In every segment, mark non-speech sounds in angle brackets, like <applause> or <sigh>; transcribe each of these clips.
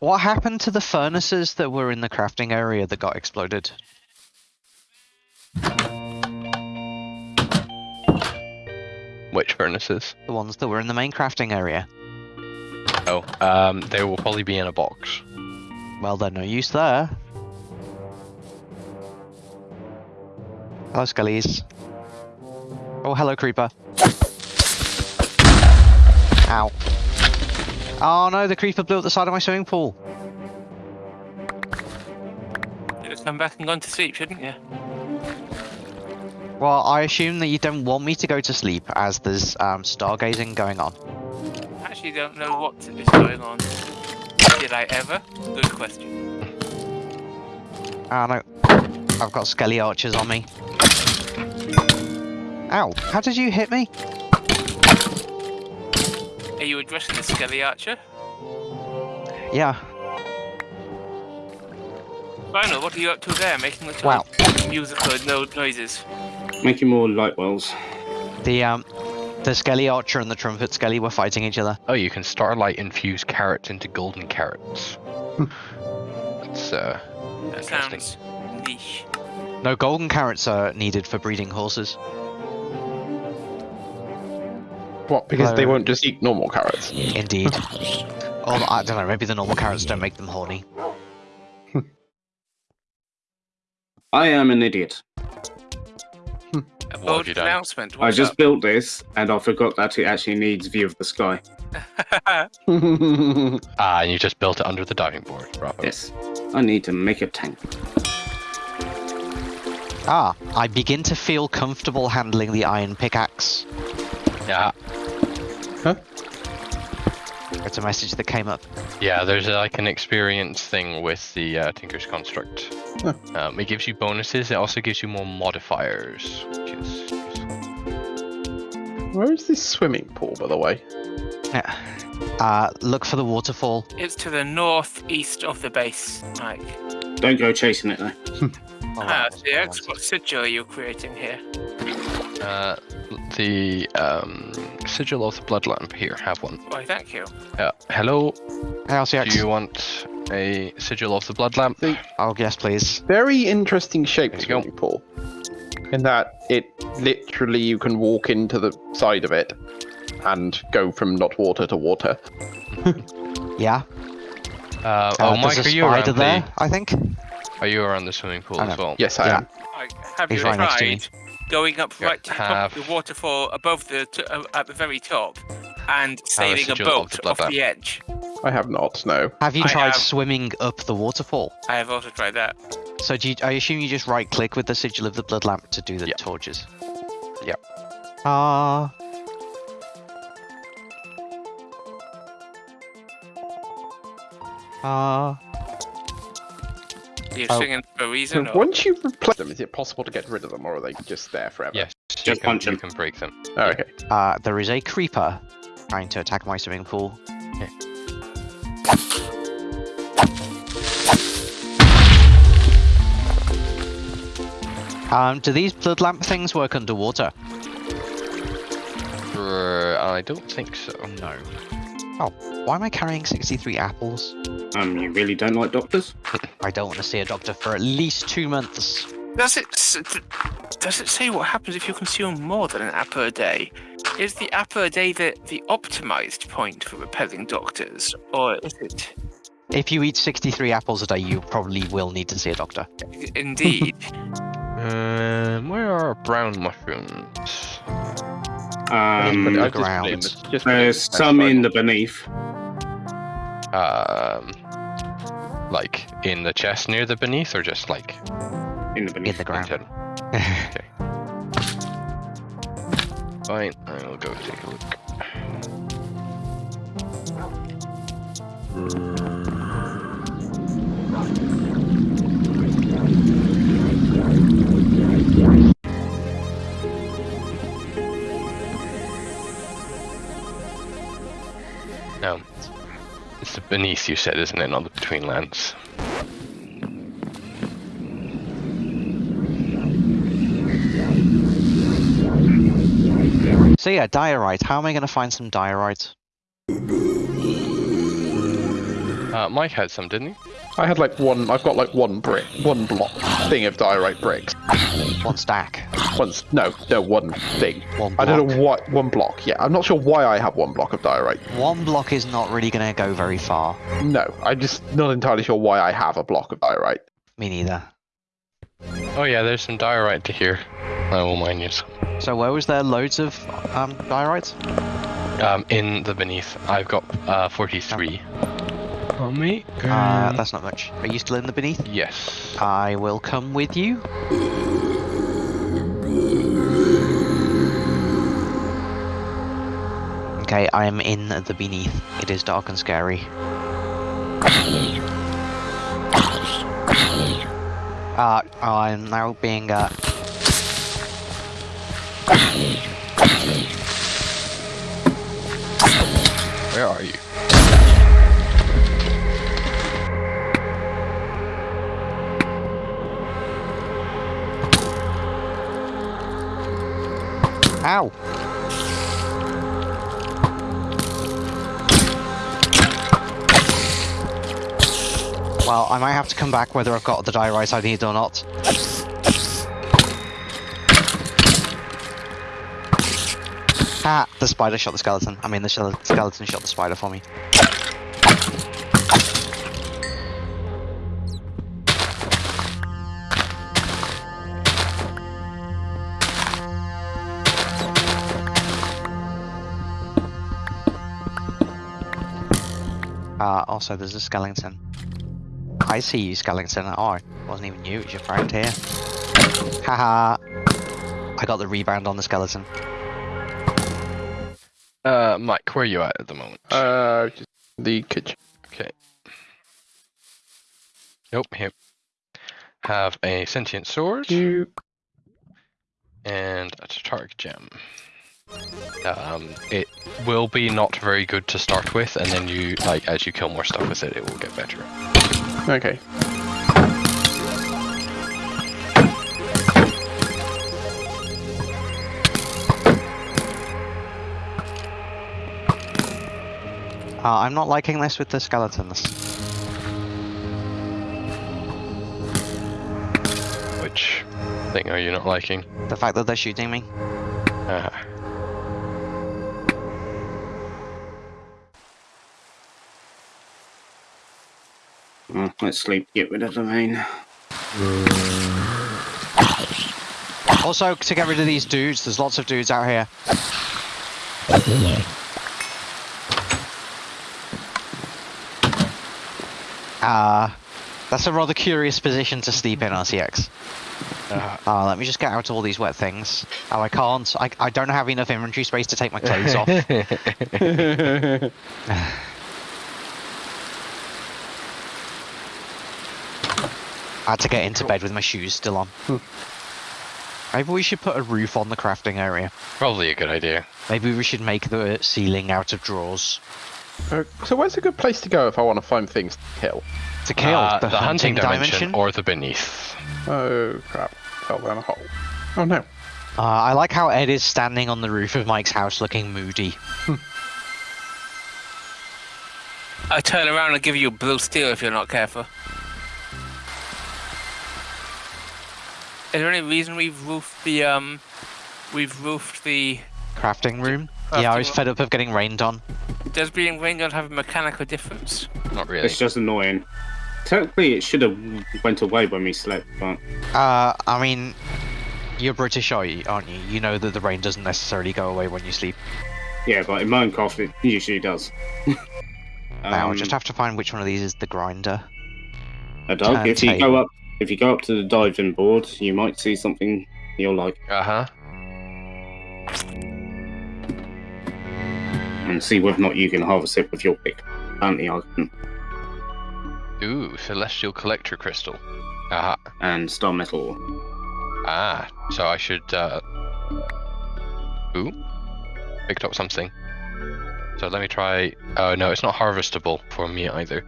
What happened to the furnaces that were in the crafting area that got exploded? Which furnaces? The ones that were in the main crafting area. Oh, um, they will probably be in a box. Well, they're no use there. Hello, Skellies. Oh, hello, Creeper. Oh no, the Creeper blew up the side of my swimming pool. You just come back and gone to sleep, shouldn't you? Well, I assume that you don't want me to go to sleep as there's um, stargazing going on. Actually, don't know what is going on. Did I ever? Good question. Ah no, I've got skelly archers on me. Ow, how did you hit me? Are you addressing the Skelly Archer? Yeah, Final, what are you up to there? Making the Wow. musical no noises. Making more light wells. the um, the skelly archer and the trumpet skelly were fighting each other. Oh, you can starlight infuse carrots into golden carrots. <laughs> That's uh, That Interesting. sounds niche. No, golden carrots are needed for breeding horses. What? Because they won't just eat normal carrots. Indeed. <laughs> or I don't know, maybe the normal carrots don't make them horny. I am an idiot. What bold have you done? announcement. I just up? built this and I forgot that it actually needs view of the sky. <laughs> <laughs> ah, and you just built it under the diving board. Bravo. Yes. I need to make a tank. Ah, I begin to feel comfortable handling the iron pickaxe. Yeah, Huh? It's a message that came up. yeah. There's uh, like an experience thing with the uh, Tinker's Construct. Huh. Um, it gives you bonuses. It also gives you more modifiers, which is useful. Where is this swimming pool, by the way? Yeah. Uh, look for the waterfall. It's to the northeast of the base, Mike. Don't go chasing it though. Oh, <laughs> Ah, the wasn't X, what sigil are creating here? Uh, the um, sigil of the blood lamp. Here, have one. Why, thank you. Uh, hello. Hey, RCX. Do you want a sigil of the blood lamp? See, Oh, yes, please. very interesting shape There you go. swimming pool. In that it literally you can walk into the side of it and go from not water to water. <laughs> Yeah. Uh, Uh, oh, there's Mike, are you around there, the? I think. Are you around the swimming pool as well? Yes, I Yeah. am. Like, have He's you right next to me. tried going up Yeah, right to the top of the waterfall above the t- uh, at the very top and sailing a boat off lamp. the edge? I have not. No. Have you I tried have- swimming up the waterfall? I have also tried that. So do you, I assume you just right click with the sigil of the blood lamp to do the Yeah. torches? Yeah. Ah. Ah. You're Oh. singing for a So or- once you replace them, is it possible to get rid of them, or are they just there forever? Yes. you Just can, punch You him. can break them. Oh, okay. Uh, there is a creeper trying to attack my swimming pool. Um, do these blood lamp things work underwater? Uh, I don't think so. No. Oh, why am I carrying 63 apples? Um, you really don't like doctors? I don't want to see a doctor for at least two months. Does it does it say what happens if you consume more than an apple a day? Is the apple a day the, the optimized point for repelling doctors, or is it If you eat 63 apples a day, you probably will need to see a doctor. indeed? <laughs> Um, where are brown mushrooms? Um, the just put it in ground. the- just put it in there's some in survival. the beneath. Um, like in the chest near the beneath, or just like In the In beneath. the ground. general? Fine, I will go take a look. No, beneath you said, isn't it? Not the Betweenlands. so yeah, diorite. How am I going to find some diorite? Uh, Mike had some, didn't he? I had like one. I've got like one brick, one block thing of diorite bricks. One stack. One. no, no, one thing. One I don't know what one block. Yeah, I'm not sure why I have one block of diorite. One block is not really going to go very far. No, I'm just not entirely sure why I have a block of diorite. Me neither. Oh yeah, there's some diorite to here. I will mine you some. So where was there loads of um, diorites? Um, in the beneath, I've got uh 43. On me. Uh, that's not much. Are you still in the beneath? Yes. I will come with you. Okay, I am in the beneath. It is dark and scary. Uh, I'm now being, uh, Where are you? Ow! Well, I might have to come back whether I've got the diorite I need or not. Ah, the spider shot the skeleton. I mean, the skeleton shot the spider for me. Also, there's a skeleton. I see you, skeleton. Oh, it wasn't even you, it was your friend here. Haha. I got the rebound on the skeleton. Uh, Mike, where are you at at the moment? Uh, just the kitchen. Okay. Nope, here. Have a sentient sword You. and a Tartaric gem. Um, it will be not very good to start with, and then you, like, as you kill more stuff with it, it will get better. Okay. Uh, I'm not liking this with the skeletons. Which thing are you not liking? The fact that they're shooting me. Uh, Oh, let's sleep. Get rid of the main. Also, to get rid of these dudes, there's lots of dudes out here. Uh, that's a rather curious position to sleep in, RCX. uh, Uh, let me just get out all these wet things. Oh, I can't. I, I don't have enough inventory space to take my clothes off. <laughs> <laughs> I had to get into bed with my shoes still on. Maybe we should put a roof on the crafting area. probably a good idea. Maybe we should make the ceiling out of drawers. Uh, so where's a good place to go if I want to find things to kill? To kill Uh, the, hunting, dimension. or the beneath. Oh crap! Fell down a hole. Oh no. Uh, I like how Ed is standing on the roof of Mike's house looking moody. I turn around and give you a blue steel if you're not careful. Is there any reason we've roofed the um, we've roofed the? Crafting room? yeah, I was Crafting fed up of getting rained on. Does being rained on have a mechanical difference? Not really. It's just annoying. Technically, it should have went away when we slept, but Uh, I mean, you're British, are you, aren't you? You know that the rain doesn't necessarily go away when you sleep. yeah, but in Minecraft it usually does. now, I Um, just have to find which one of these is the grinder. a dog. turn If you go up, if you go up to the diving board, you might see something you'll like, Uh huh. and see whether or not you can harvest it with your pick. Apparently, I can. Ooh, celestial collector crystal. Uh huh. And star metal. Ah, so I should. uh... Ooh, picked up something. So let me try. Oh no, it's not harvestable for me either.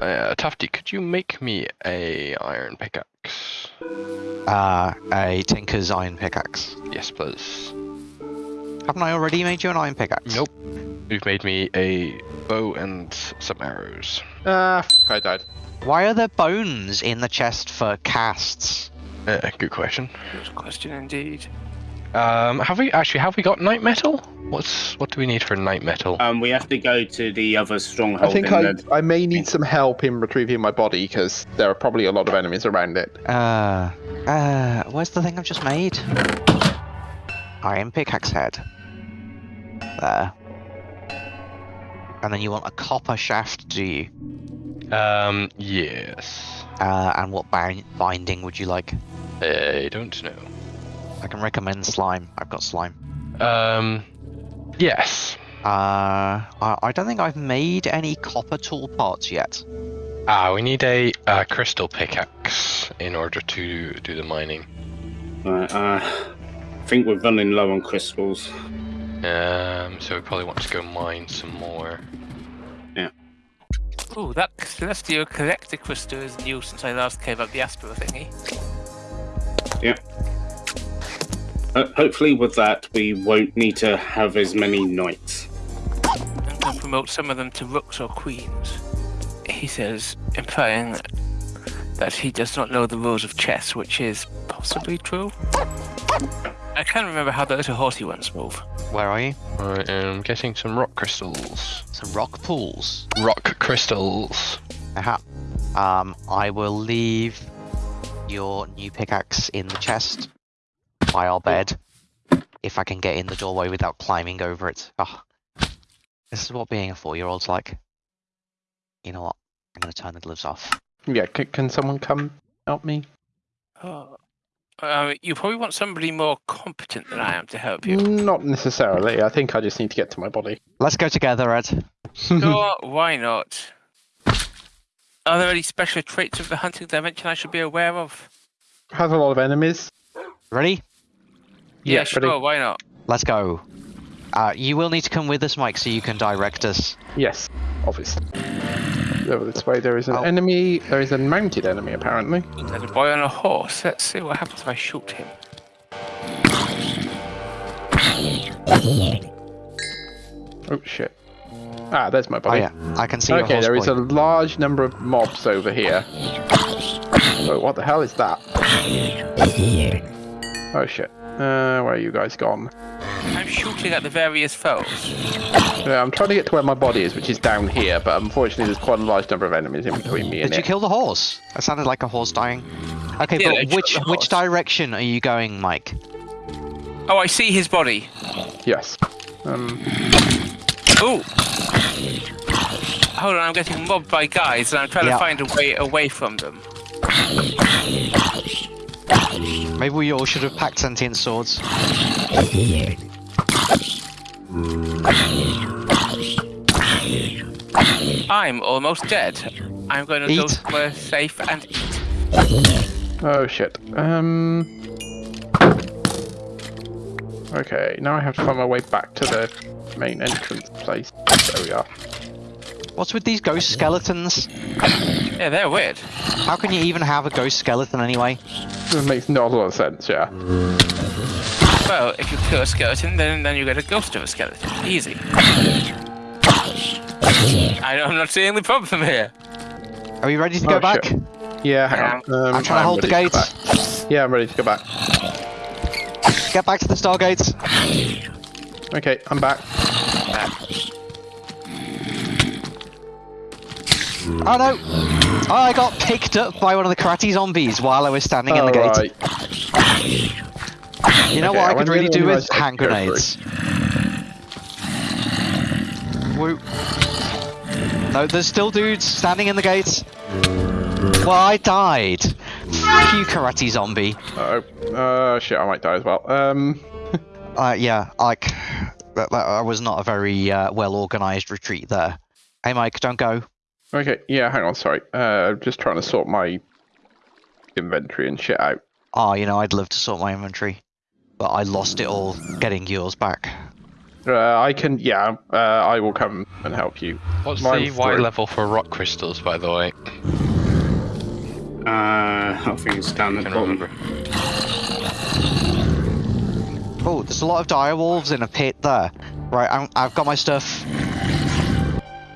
Uh, Tufty, could you make me a iron pickaxe? Uh, a Tinker's iron pickaxe. Yes, please. Haven't I already made you an iron pickaxe? Nope. You've made me a bow and some arrows. Ah, fuck, I died. Why are there bones in the chest for casts? Uh, good question. Good question indeed. Um, have we actually have we got night metal? What's what do we need for night metal? Um, we have to go to the other stronghold. I think in I, the- I may need some help in retrieving my body because there are probably a lot of enemies around it. Uh, uh, where's the thing I've just made? Iron pickaxe head. There. And then you want a copper shaft, do you? Um, yes. Uh, and what bind- binding would you like? I don't know. I can recommend slime. I've got slime. Um, yes. Uh, I, I don't think I've made any copper tool parts yet. Ah, we need a, uh crystal pickaxe in order to do the mining. Right, uh, I think we're running low on crystals. Um, so we probably want to go mine some more. Yeah. Ooh, that celestial collector crystal is new since I last came up the Aspera thingy. Uh, hopefully, with that, we won't need to have as many knights. I'm going to promote some of them to rooks or queens. He says, implying that he does not know the rules of chess, which is possibly true. I can't remember how the little horsey ones move. Where are you? I am getting some rock crystals. Some rock pools. Rock crystals. Aha. Um, I will leave your new pickaxe in the chest by our bed. If I can get in the doorway without climbing over it. Ah, this is what being a four-year-old's like. You know what? I'm gonna turn the gloves off. Yeah, c- can someone come help me? Oh. Uh, you probably want somebody more competent than I am to help you. Not necessarily. I think I just need to get to my body. Let's go together, Ed. <laughs> Sure, why not? Are there any special traits of the hunting dimension I should be aware of? Has a lot of enemies. Ready? Yeah, Yeah, sure, ready. why not? Let's go. Uh, you will need to come with us, Mike, so you can direct us. Yes, obviously. Over this way, there is an Oh. enemy. There is a mounted enemy, apparently. There's a boy on a horse. Let's see what happens if I shoot him. Oh shit. Ah, there's my Oh body. yeah, I can see your okay, horse there is boy. a large number of mobs over here. Oh, what the hell is that? Oh shit. Uh, where are you guys gone? I'm shooting at the various foes. Yeah, I'm trying to get to where my body is, which is down here, but unfortunately there's quite a large number of enemies in between me and Did you kill the horse? That sounded like a horse dying. Okay, Yeah, I but killed which the which direction are you going, Mike? Oh, I see his body. Yes. Um, Ooh. Hold on, I'm getting mobbed by guys, and I'm trying Yeah. to find a way away from them. Maybe we all should have packed sentient swords. I'm almost dead. I'm going to go Eat. somewhere safe and eat. oh shit. Um. Okay, now I have to find my way back to the main entrance place. There we are. What's with these ghost skeletons? Yeah, they're weird. How can you even have a ghost skeleton anyway? It makes not a lot of sense, yeah. Well, if you kill a skeleton, then then you get a ghost of a skeleton. Easy. I, I'm not seeing the problem here. Are we ready to Oh, go back? shit. Yeah, hang on. Um, I'm trying to hold the ready gate. go back. Yeah, I'm ready to go back. Get back to the stargates. Okay, I'm back. Oh no! Oh, I got picked up by one of the karate zombies while I was standing in the gate. Alright. You know Okay, what I I could really do with hand grenades. Woo. No, there's still dudes standing in the gates. Well, I died. Fuck you, karate zombie. Uh oh. Uh, shit, I might die as well. Um, <laughs> Uh, yeah, like that, that I was not a very uh, well organized retreat there. Hey, Mike, don't go. Okay, yeah, hang on, sorry. Uh, I'm just trying to sort my inventory and shit out. Oh, you know, I'd love to sort my inventory, but I lost it all getting yours back. Uh, I can, yeah, uh, I will come and help you. What's Mine's the Y level for rock crystals, by the way? Uh, I think it's down at the bottom. remember. Oh, there's a lot of dire wolves in a pit there. Right, I'm, I've got my stuff.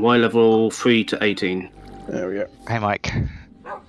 Y level 3 to 18. There we go. Hey, Mike.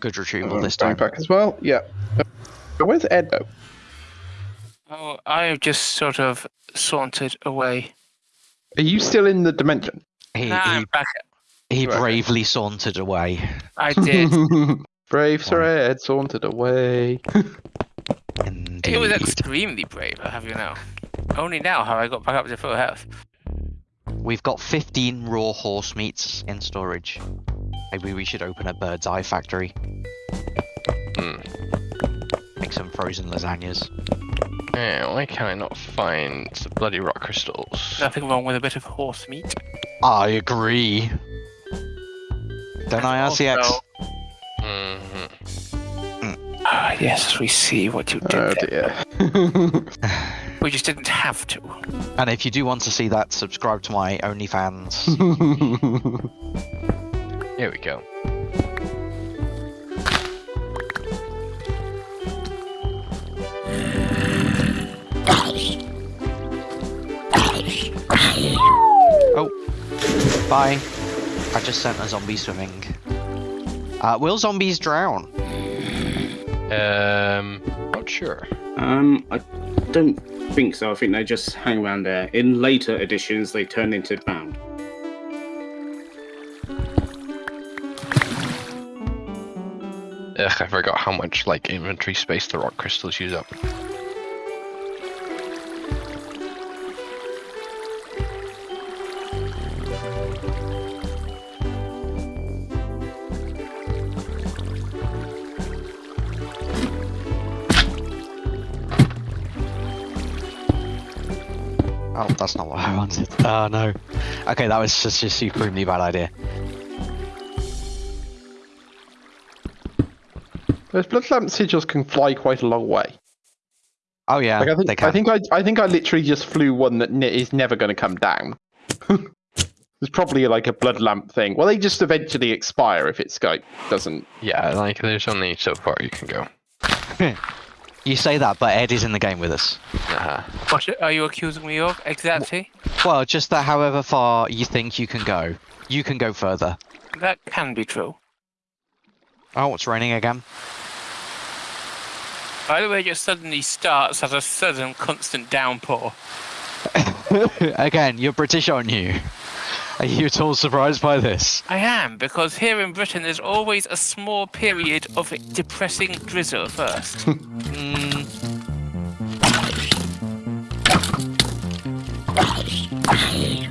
Good retrieval Uh, this time. Backpack as well. Yeah. Uh, Where's Ed though? Oh, I have just sort of sauntered away. Are you still in the dimension? He, Nah, I'm back. he Right. bravely sauntered away. I did. <laughs> Brave Sir Ed sauntered away. <laughs> Indeed. it was extremely brave, I have you know. Only now have I got back up to full health. We've got 15 raw horse meats in storage. Maybe we should open a bird's eye factory. Hmm. Make some frozen lasagnas. Yeah, why can I not find the bloody rock crystals? Nothing wrong with a bit of horse meat. I agree. Don't I, RCX? Also- hmm Ah, yes, we see what you did Oh there. dear. <laughs> <laughs> We just didn't have to. And if you do want to see that, subscribe to my OnlyFans. <laughs> Here we go. oh, Bye. I just sent a zombie swimming. Uh, will zombies drown? Um, not sure. Um, I don't think so. I think they just hang around there. In later editions, they turn into bound. Ugh, I forgot how much like inventory space the rock crystals use up. That's not what I wanted. Oh <laughs> no. Okay, that was just a supremely bad idea. Those blood lamp sigils can fly quite a long way. Oh yeah, Like I they think, can. I think I, I think I literally just flew one that is never going to come down. <laughs> It's probably like a blood lamp thing. Well, they just eventually expire if its scope doesn't. Yeah, like there's only so far you can go. <laughs> You say that, but Ed is in the game with us. Uh-huh. What are you accusing me of? Exactly. Well, just that however far you think you can go, you can go further. That can be true. Oh, it's raining again. By the way, it just suddenly starts as a sudden constant downpour. <laughs> again, you're British, aren't you? Are you at all surprised by this? I am, because here in Britain there's always a small period of depressing drizzle first. <laughs> Mm,